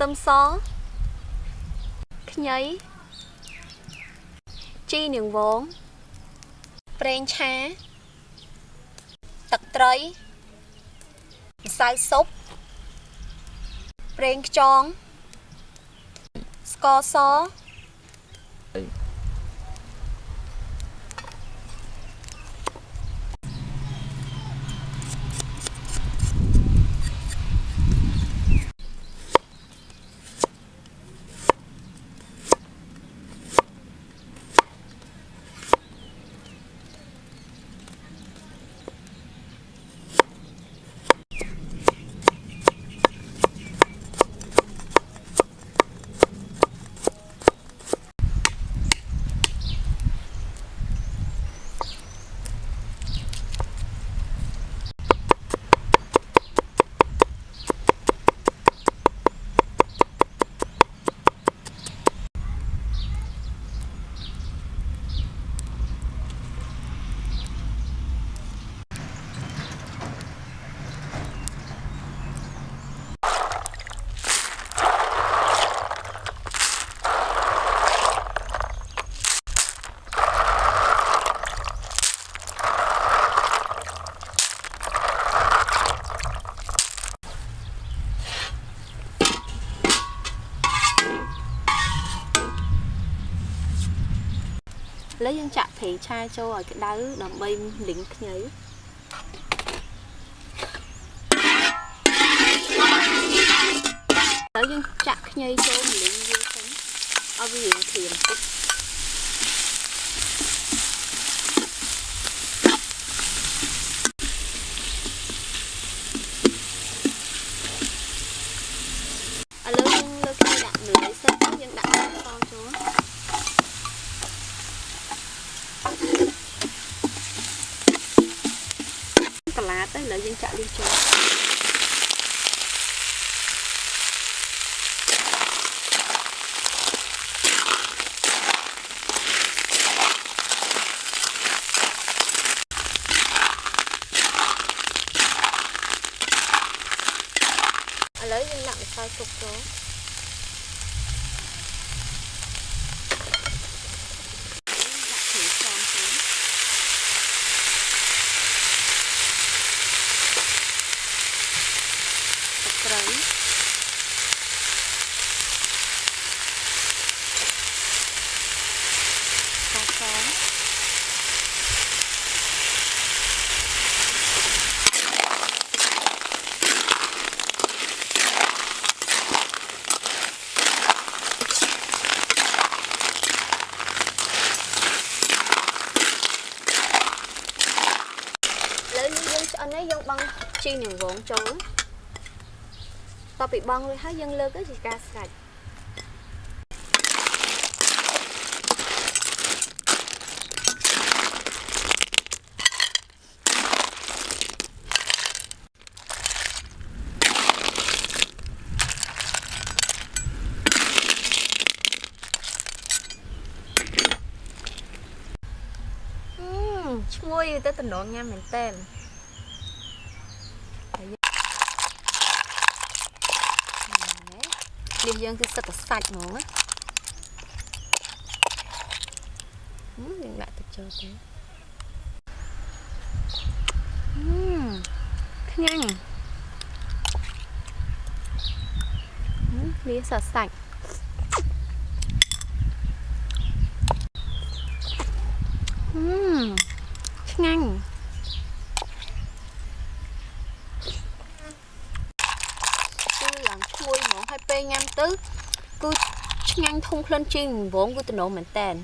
ខ្ទឹមសខ្ញីជីនាងវងប្រេងឆា ទឹកត្រីម្សៅស៊ុបប្រេងខ្យងស្ករស ឡូវយើងចាក់ប្រេងឆាចូលឲ្យក្តៅដើម្បីលីងខ្ញីឥឡូវយើងចាក់ខ្ញីចូលលីងវាសិនឲ្យវារៀងក្រៀមតិចឥឡូវយើងលើកខ្ញីដាក់លើសិនយើងដាក់ស្ករចូល កន្លាតទៅឥឡូវយើងចាក់លីងចូលឥឡូវយើងដាក់ម្សៅស៊ុបចូលដាក់គ្រឿងផ្សំចូលទឹកត្រីស្ករសឥឡូវនេះយើង ឆ្អិនហើយយើងបង់ជីនាងវងចូលតពីបង់រួចហើយយើងលើកទៅជាការស្រេចអឺឈ្ងុយទៅតំណងញ៉ាំមែនតើ នេះយើងគឺសិតតែសាច់ហ្មងណាហឹមយើងដាក់ទឹកចូលទៅហឹមខ្ញាញ់ហឹមនេះសសាច់ហឹមឆ្ងាញ់ ពេលញ៉ាំទៅគឺឆ្ងាញ់ធុងក្លិនជីងវងគឺតំណមែនតែន